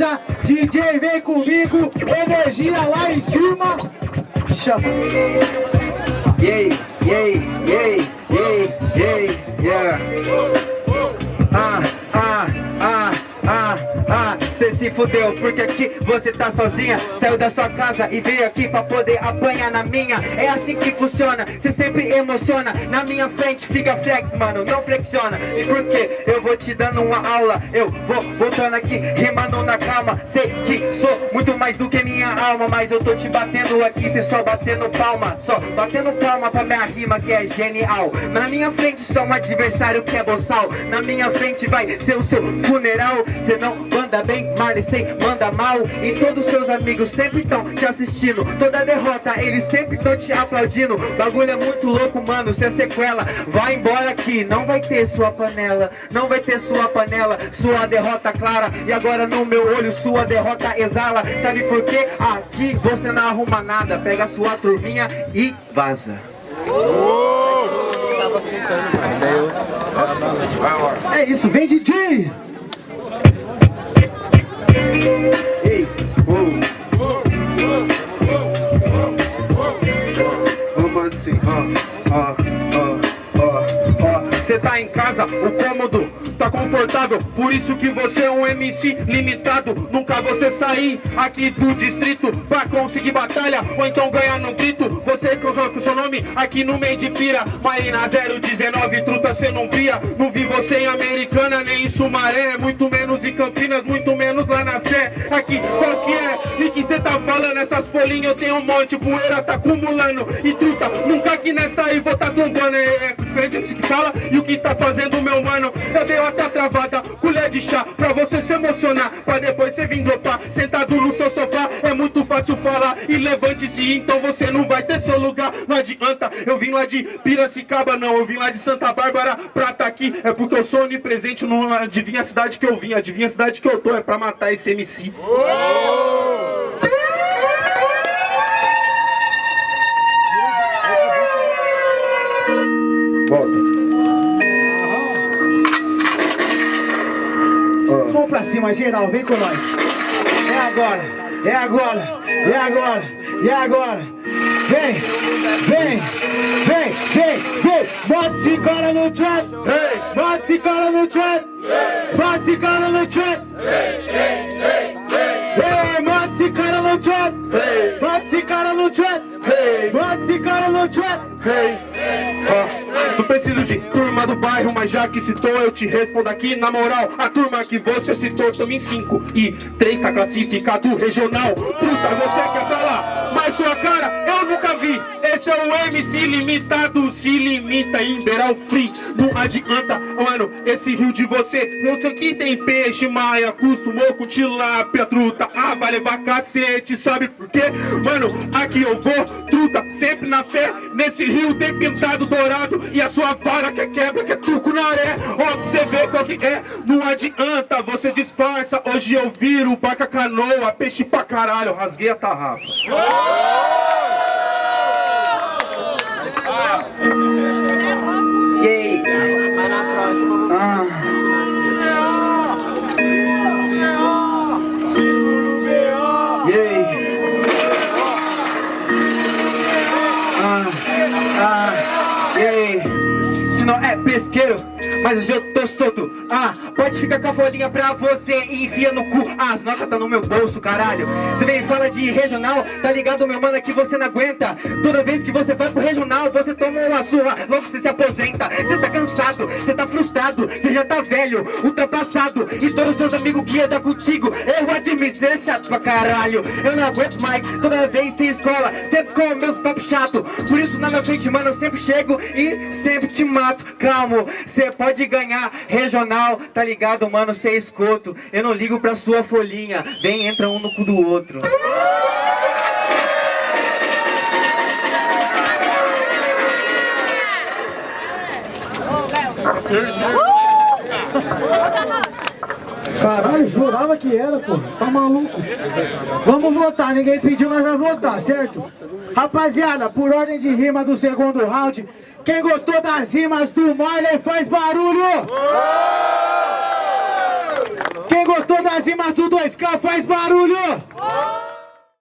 força, DJ vem comigo, energia lá em cima. Chama. Yeah, yeah, yeah, yeah, yeah, se fudeu porque aqui você tá sozinha. Saiu da sua casa e veio aqui pra poder apanhar na minha. É assim que funciona, cê sempre emociona. Na minha frente fica flex, mano, não flexiona. E por que eu vou te dando uma aula. Eu vou voltando aqui, rimando na calma. Sei que sou muito mais do que minha alma Mas eu tô te batendo aqui, cê só batendo palma. Só batendo palma pra minha rima que é genial. Na minha frente só um adversário que é boçal. Na minha frente vai ser o seu funeral. Cê não manda bem, Marley, cê manda mal E todos seus amigos sempre estão te assistindo. Toda derrota eles sempre estão te aplaudindo. Bagulho é muito louco, mano, cê é sequela Vai embora aqui, não vai ter sua panela Não vai ter sua panela, sua derrota clara. E agora no meu olho sua derrota exala. Sabe por quê? Aqui você não arruma nada. Pega sua turminha e vaza. É isso, vem DJ! Ei, oh. Casa, o cômodo tá confortável. Por isso que você é um MC limitado. Nunca você sair aqui do distrito Pra conseguir batalha ou então ganhar no grito. Você coloca o seu nome aqui no meio de pira. Marina 019, truta cê não via Não vi você em Americana nem em Sumaré. Muito menos em Campinas, muito menos lá na Sé. Aqui, qual que é? E que cê tá falando? Essas folhinhas eu tenho um monte. Poeira tá acumulando. E truta, nunca aqui nessa aí vou tá tombando. É, é diferente do que fala e o que tá fazendo meu mano Eu dei uma travada, colher de chá Pra você se emocionar, pra depois você vir dropar Sentado no seu sofá, é muito fácil falar E levante-se, então você não vai ter seu lugar. Não adianta, eu vim lá de Piracicaba não Eu vim lá de Santa Bárbara pra tá aqui. É porque eu sou onipresente, não adivinha a cidade que eu vim Adivinha a cidade que eu tô, é pra matar esse MC Volta Vamos pra cima, geral, vem com nós. É agora, é agora, é agora, é agora. Vem, vem, vem, vem, vem. Bota esse cara no trap, bota esse cara no trap, bota esse cara no trap. Bota esse cara no trap, bota esse cara no trap, esse cara no trap. Não preciso de turma do bairro, mas já que citou eu te respondo aqui Na moral, a turma que você citou tamo em 5 E 3 tá classificado regional. Puta, você quer falar, mas sua cara Esse é o MC limitado, se limita em Beral Free. Não adianta, mano, esse rio de você Eu tô aqui tem peixe, maia, acostumou com tilápia, truta. Ah, vai levar cacete, sabe por quê? Mano, aqui eu vou, truta, sempre na fé. Nesse rio tem pintado dourado E a sua vara que é quebra, que é truco na areia Ó, pra você ver qual que é Não adianta, você disfarça. Hoje eu viro barca canoa Peixe pra caralho, rasguei a tarrafa Yay. Ah. Yay. Ah, ah, yay. Se não é pesqueiro, mas hoje eu tô solto Ah, pode ficar com a folhinha pra você e enfia no cu. Ah, as notas tá no meu bolso, caralho. Você vem fala de regional, tá ligado, meu mano, que você não aguenta. Toda vez que você vai pro regional, você toma uma surra frustrado Você já tá velho, ultrapassado. E todos os seus amigos que andam contigo Eu admito, você é chato pra caralho. Eu não aguento mais, toda vez sem escola Sempre com o meu papo chato. Por isso na minha frente, mano, eu sempre chego e sempre te mato. Calmo, você pode ganhar regional, tá ligado, mano, cê é escoto Eu não ligo pra sua folhinha, vem, entra um no cu do outro Caralho, jurava que era, pô. Tá maluco? Vamos votar, ninguém pediu, mas vai votar, certo? Rapaziada, por ordem de rima do segundo round, quem gostou das rimas do Marley faz barulho! Quem gostou das cima do 2K, faz barulho!